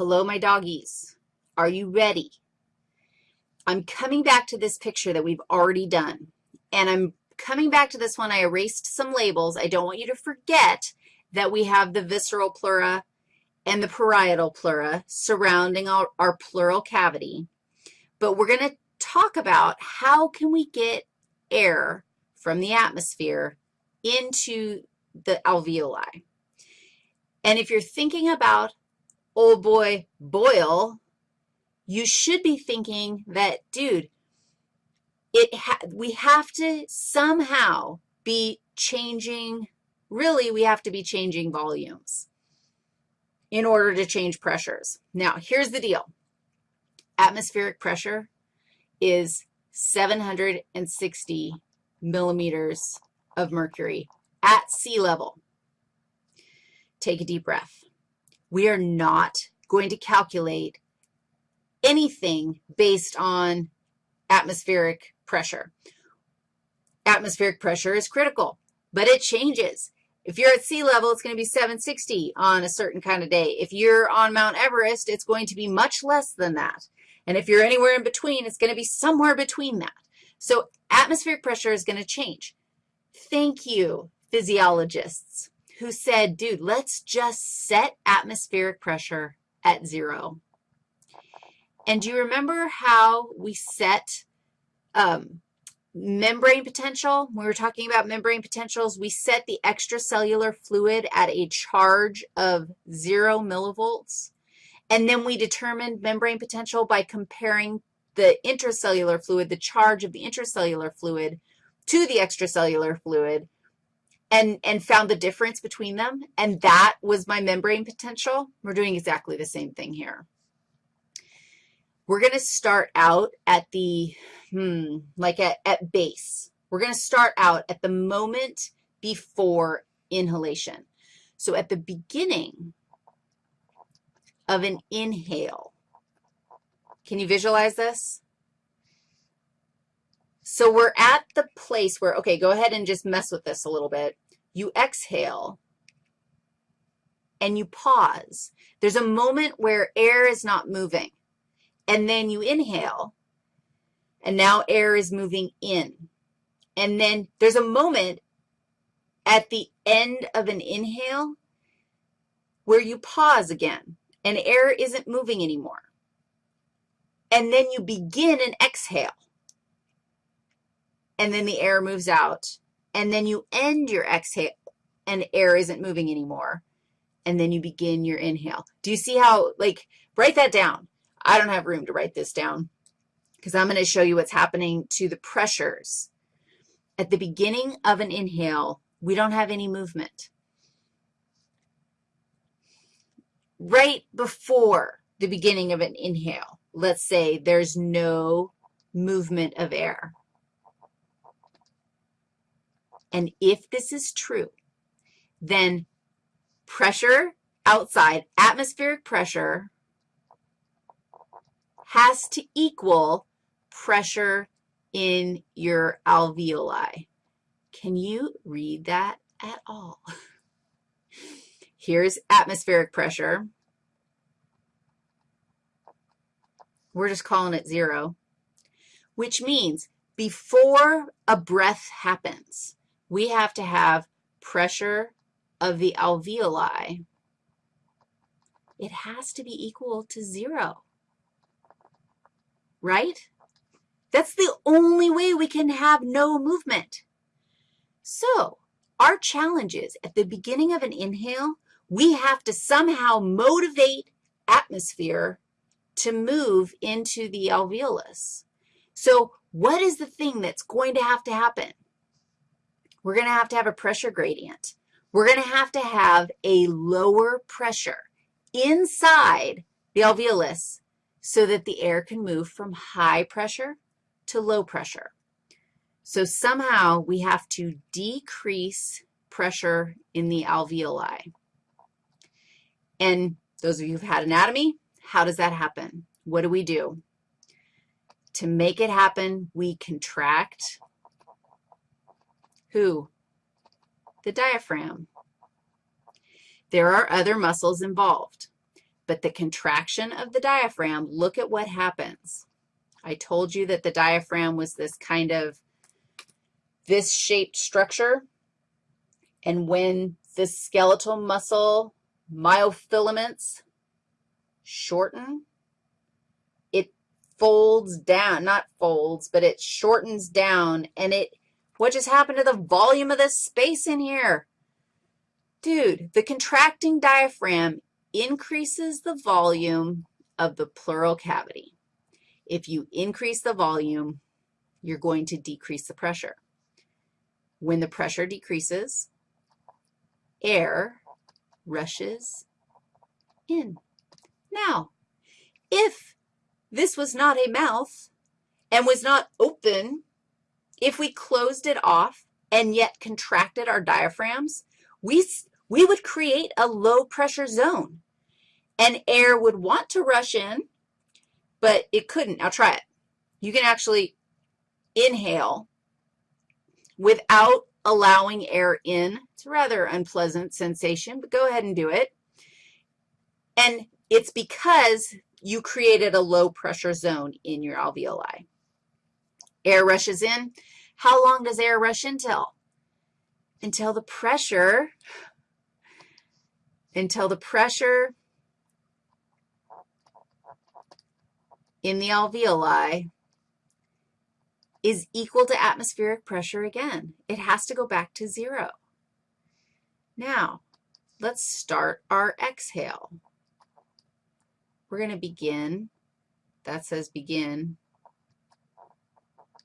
Hello, my doggies. Are you ready? I'm coming back to this picture that we've already done, and I'm coming back to this one. I erased some labels. I don't want you to forget that we have the visceral pleura and the parietal pleura surrounding our, our pleural cavity, but we're going to talk about how can we get air from the atmosphere into the alveoli. And if you're thinking about old boy Boyle, you should be thinking that, dude, it ha we have to somehow be changing, really we have to be changing volumes in order to change pressures. Now, here's the deal. Atmospheric pressure is 760 millimeters of mercury at sea level. Take a deep breath. We are not going to calculate anything based on atmospheric pressure. Atmospheric pressure is critical, but it changes. If you're at sea level, it's going to be 760 on a certain kind of day. If you're on Mount Everest, it's going to be much less than that. And if you're anywhere in between, it's going to be somewhere between that. So atmospheric pressure is going to change. Thank you, physiologists, who said, dude, let's just set atmospheric pressure at zero. And do you remember how we set um, membrane potential? When we were talking about membrane potentials, we set the extracellular fluid at a charge of zero millivolts. And then we determined membrane potential by comparing the intracellular fluid, the charge of the intracellular fluid, to the extracellular fluid and, and found the difference between them. And that was my membrane potential. We're doing exactly the same thing here. We're going to start out at the, hmm, like at, at base. We're going to start out at the moment before inhalation. So at the beginning of an inhale. Can you visualize this? So we're at the place where, okay, go ahead and just mess with this a little bit. You exhale and you pause. There's a moment where air is not moving. And then you inhale, and now air is moving in. And then there's a moment at the end of an inhale where you pause again and air isn't moving anymore. And then you begin an exhale, and then the air moves out. And then you end your exhale, and air isn't moving anymore. And then you begin your inhale. Do you see how, like, write that down. I don't have room to write this down because I'm going to show you what's happening to the pressures. At the beginning of an inhale, we don't have any movement. right before the beginning of an inhale, let's say there's no movement of air. And if this is true, then pressure outside, atmospheric pressure, has to equal pressure in your alveoli. Can you read that at all? Here's atmospheric pressure. We're just calling it zero, which means before a breath happens, we have to have pressure of the alveoli. It has to be equal to zero, right? That's the only way we can have no movement. So our challenge is at the beginning of an inhale, we have to somehow motivate atmosphere to move into the alveolus. So what is the thing that's going to have to happen? We're going to have to have a pressure gradient. We're going to have to have a lower pressure inside the alveolus so that the air can move from high pressure to low pressure. So somehow we have to decrease pressure in the alveoli. And those of you who've had anatomy, how does that happen? What do we do? To make it happen, we contract who? The diaphragm. There are other muscles involved, But the contraction of the diaphragm, look at what happens. I told you that the diaphragm was this kind of this shaped structure. And when the skeletal muscle myofilaments shorten, it folds down, not folds, but it shortens down, and it, what just happened to the volume of this space in here? Dude, the contracting diaphragm increases the volume of the pleural cavity. If you increase the volume, you're going to decrease the pressure. When the pressure decreases, air rushes in. Now, if this was not a mouth and was not open, if we closed it off and yet contracted our diaphragms, we, we would create a low-pressure zone, and air would want to rush in, but it couldn't. Now, try it. You can actually inhale without allowing air in. It's a rather unpleasant sensation, but go ahead and do it. And it's because you created a low-pressure zone in your alveoli. Air rushes in. How long does air rush until? Until the pressure until the pressure in the alveoli is equal to atmospheric pressure again. It has to go back to zero. Now, let's start our exhale. We're going to begin, that says begin,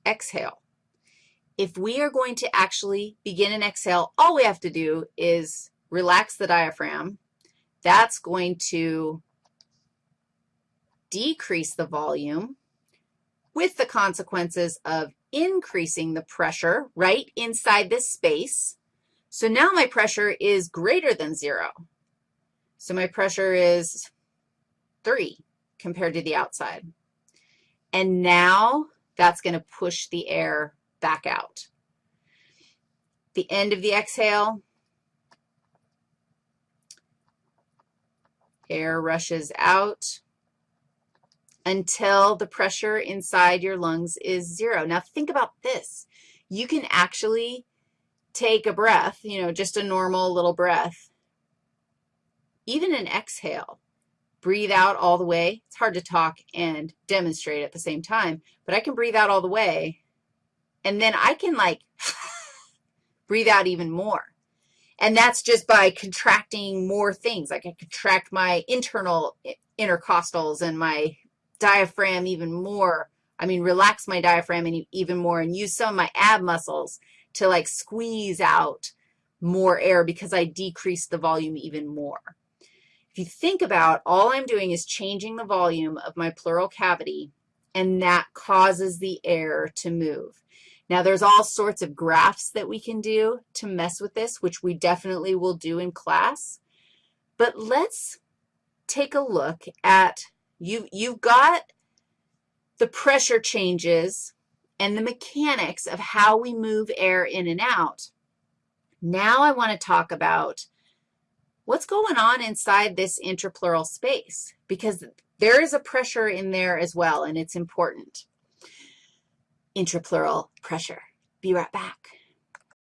exhale. If we are going to actually begin an exhale, all we have to do is relax the diaphragm. That's going to decrease the volume with the consequences of increasing the pressure right inside this space. So now my pressure is greater than 0. So my pressure is 3 compared to the outside. And now that's going to push the air back out. The end of the exhale, Air rushes out until the pressure inside your lungs is zero. Now, think about this. You can actually take a breath, you know, just a normal little breath, even an exhale. Breathe out all the way. It's hard to talk and demonstrate at the same time, but I can breathe out all the way, and then I can, like, breathe out even more. And that's just by contracting more things. I can contract my internal intercostals and my diaphragm even more. I mean, relax my diaphragm even more and use some of my ab muscles to, like, squeeze out more air because I decrease the volume even more. If you think about all I'm doing is changing the volume of my pleural cavity, and that causes the air to move. Now, there's all sorts of graphs that we can do to mess with this, which we definitely will do in class. But let's take a look at, you, you've got the pressure changes and the mechanics of how we move air in and out. Now I want to talk about what's going on inside this intrapleural space because there is a pressure in there as well, and it's important intrapleural pressure. Be right back.